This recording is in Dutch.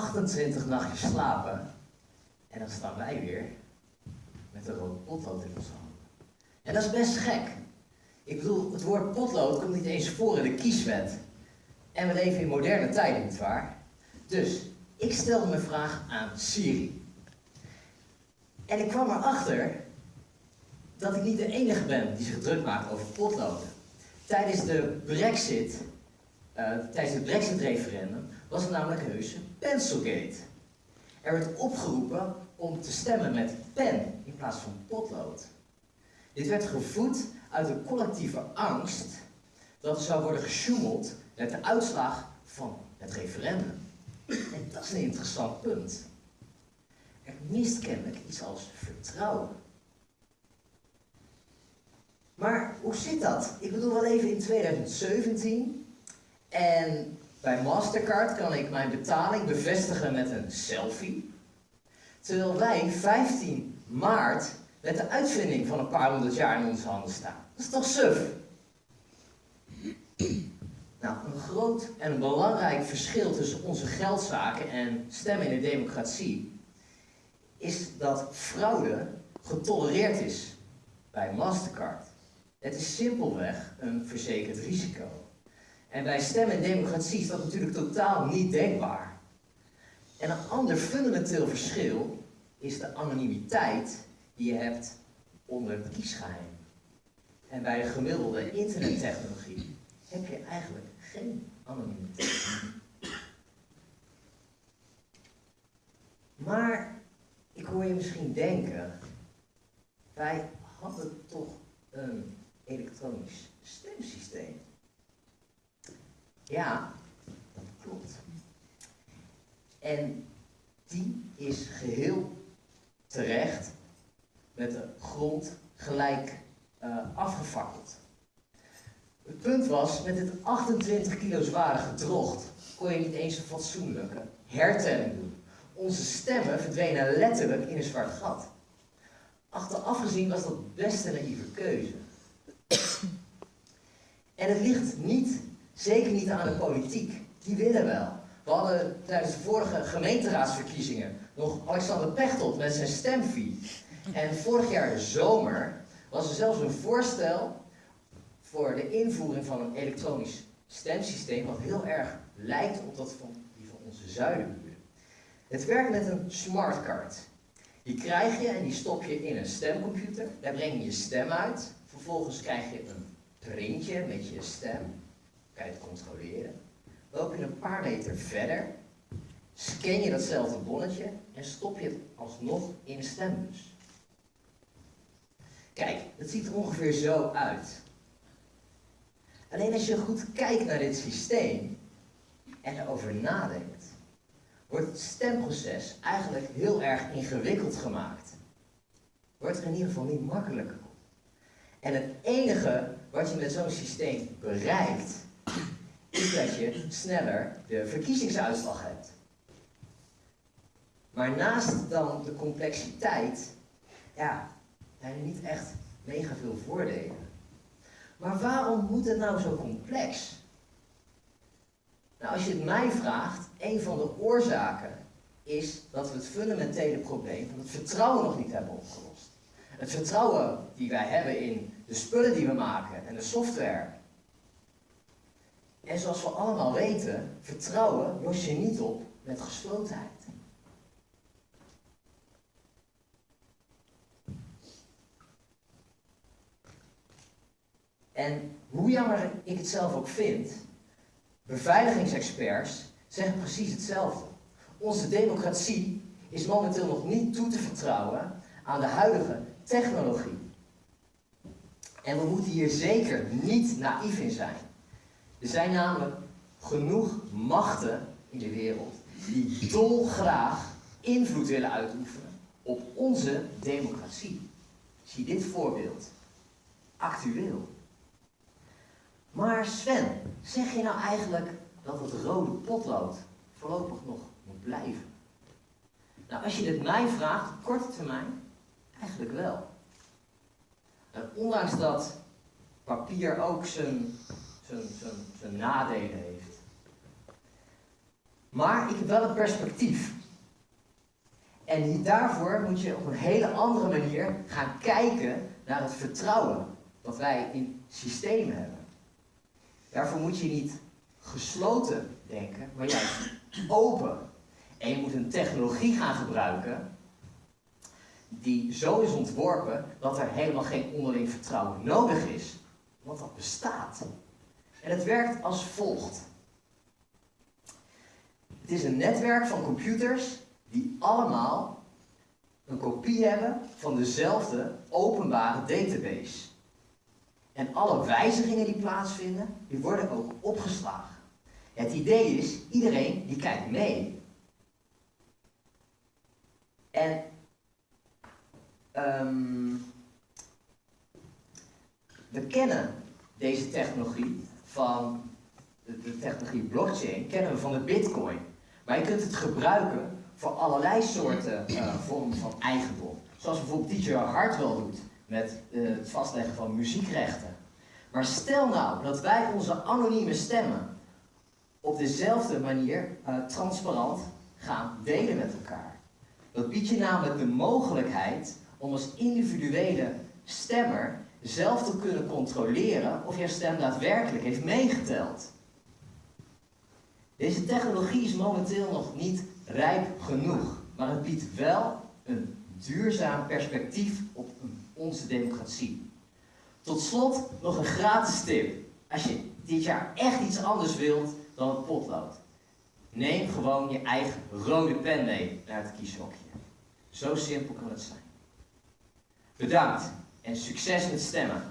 28 nachtjes slapen en dan staan wij weer met een rood potlood in onze handen. En dat is best gek. Ik bedoel, het woord potlood komt niet eens voor in de kieswet. En we leven in moderne tijden, nietwaar? Dus, ik stelde mijn vraag aan Siri. En ik kwam erachter dat ik niet de enige ben die zich druk maakt over potloden. Tijdens de brexit, uh, tijdens het brexit-referendum, was namelijk heus Pencilgate. Er werd opgeroepen om te stemmen met pen in plaats van potlood. Dit werd gevoed uit een collectieve angst dat er zou worden gesjoemeld met de uitslag van het referendum. En dat is een interessant punt. Er mist kennelijk iets als vertrouwen. Maar hoe zit dat? Ik bedoel, wel even in 2017 en bij Mastercard kan ik mijn betaling bevestigen met een selfie. Terwijl wij 15 maart met de uitvinding van een paar honderd jaar in onze handen staan. Dat is toch suf? Nou, een groot en belangrijk verschil tussen onze geldzaken en stemmen in de democratie is dat fraude getolereerd is bij Mastercard. Het is simpelweg een verzekerd risico. En bij stemmen democratie is dat natuurlijk totaal niet denkbaar. En een ander fundamenteel verschil is de anonimiteit die je hebt onder het kiesgeheim. En bij de gemiddelde internettechnologie heb je eigenlijk geen anonimiteit. Maar ik hoor je misschien denken, wij hadden toch een elektronisch stemsysteem. Ja, klopt. En die is geheel terecht met de grond gelijk uh, afgefakkeld. Het punt was, met dit 28 kilo zware gedrocht kon je niet eens een fatsoenlijke hertelling doen. Onze stemmen verdwenen letterlijk in een zwart gat. Achteraf gezien was dat best een naïeve keuze. En het ligt niet, zeker niet aan de politiek. Die willen wel. We hadden tijdens de vorige gemeenteraadsverkiezingen nog Alexander Pechtold met zijn stemfee. En vorig jaar zomer was er zelfs een voorstel voor de invoering van een elektronisch stemsysteem wat heel erg lijkt op dat van die van onze zuidenburen. Het werkt met een smartcard. Die krijg je en die stop je in een stemcomputer. Daar breng je je stem uit. Vervolgens krijg je een printje met je stem. Het controleren. Loop je een paar meter verder, scan je datzelfde bonnetje en stop je het alsnog in de stembus. Kijk, het ziet er ongeveer zo uit. Alleen als je goed kijkt naar dit systeem en erover nadenkt, wordt het stemproces eigenlijk heel erg ingewikkeld gemaakt. Wordt er in ieder geval niet makkelijker. En het enige wat je met zo'n systeem bereikt, dat je sneller de verkiezingsuitslag hebt. Maar naast dan de complexiteit, ja, zijn er niet echt mega veel voordelen. Maar waarom moet het nou zo complex? Nou, als je het mij vraagt, een van de oorzaken is dat we het fundamentele probleem van het vertrouwen nog niet hebben opgelost. Het vertrouwen die wij hebben in de spullen die we maken en de software. En zoals we allemaal weten, vertrouwen los je niet op met geslotenheid. En hoe jammer ik het zelf ook vind, beveiligingsexperts zeggen precies hetzelfde. Onze democratie is momenteel nog niet toe te vertrouwen aan de huidige technologie. En we moeten hier zeker niet naïef in zijn. Er zijn namelijk genoeg machten in de wereld die dolgraag invloed willen uitoefenen op onze democratie. Zie dit voorbeeld. Actueel. Maar Sven, zeg je nou eigenlijk dat het rode potlood voorlopig nog moet blijven? Nou, als je dit mij vraagt, op korte termijn, eigenlijk wel. En ondanks dat papier ook zijn, zijn, nadelen heeft, Maar ik heb wel een perspectief. En daarvoor moet je op een hele andere manier gaan kijken naar het vertrouwen wat wij in systemen hebben. Daarvoor moet je niet gesloten denken, maar juist open. En je moet een technologie gaan gebruiken die zo is ontworpen dat er helemaal geen onderling vertrouwen nodig is. Want dat bestaat. En het werkt als volgt. Het is een netwerk van computers die allemaal een kopie hebben van dezelfde openbare database. En alle wijzigingen die plaatsvinden, die worden ook opgeslagen. Het idee is, iedereen die kijkt mee. En um, we kennen deze technologie van de, technologie blockchain, kennen we van de bitcoin. Maar je kunt het gebruiken voor allerlei soorten uh, vormen van eigendom. Zoals bijvoorbeeld DJ Hartwell doet met uh, het vastleggen van muziekrechten. Maar stel nou dat wij onze anonieme stemmen op dezelfde manier uh, transparant gaan delen met elkaar. Dat biedt je namelijk de mogelijkheid om als individuele stemmer zelf te kunnen controleren of jouw stem daadwerkelijk heeft meegeteld. Deze technologie is momenteel nog niet rijp genoeg, maar het biedt wel een duurzaam perspectief op onze democratie. Tot slot nog een gratis tip. Als je dit jaar echt iets anders wilt dan het potlood. Neem gewoon je eigen rode pen mee naar het kieshokje. Zo simpel kan het zijn. Bedankt en succes met stemmen.